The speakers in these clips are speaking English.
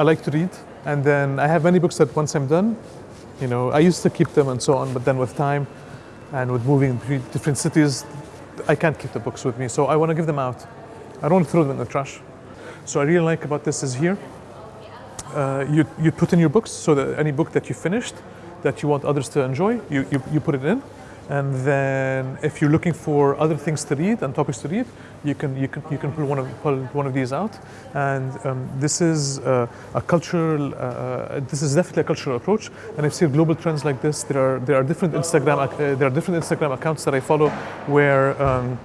I like to read, and then I have many books that once I'm done, you know, I used to keep them and so on, but then with time and with moving different cities, I can't keep the books with me, so I want to give them out. I don't throw them in the trash. So I really like about this is here, uh, you, you put in your books, so that any book that you finished, that you want others to enjoy, you, you, you put it in. And then if you're looking for other things to read and topics to read, you can, you can, you can pull, one of, pull one of these out. And um, this is uh, a cultural, uh, uh this is definitely a cultural approach. And I've seen global trends like this. There are, there are different Instagram, uh, there are different Instagram accounts that I follow where um,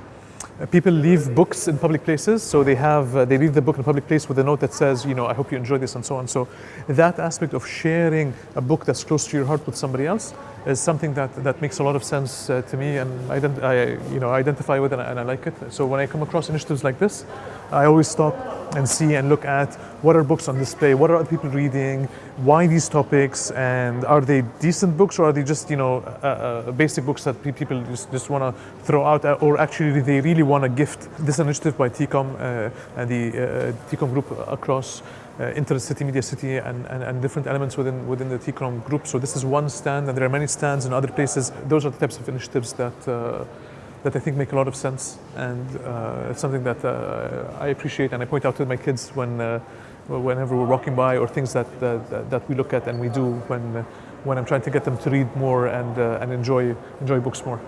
People leave books in public places, so they have uh, they leave the book in a public place with a note that says, you know, I hope you enjoy this and so on. So that aspect of sharing a book that's close to your heart with somebody else is something that, that makes a lot of sense uh, to me and I, I, you know, identify with it and I, and I like it. So when I come across initiatives like this, I always stop and see and look at what are books on display, what are other people reading, why these topics, and are they decent books or are they just you know uh, uh, basic books that people just, just want to throw out, uh, or actually they really want to gift. This initiative by TECOM uh, and the uh, TECOM group across uh, Internet City, Media City, and, and, and, different elements within within the TECOM group. So this is one stand, and there are many stands in other places. Those are the types of initiatives that uh, that I think make a lot of sense, and uh, it's something that uh, I appreciate, and I point out to my kids when uh, whenever we're walking by, or things that that, that we look at and we do when when I'm trying to get them to read more and and enjoy enjoy books more.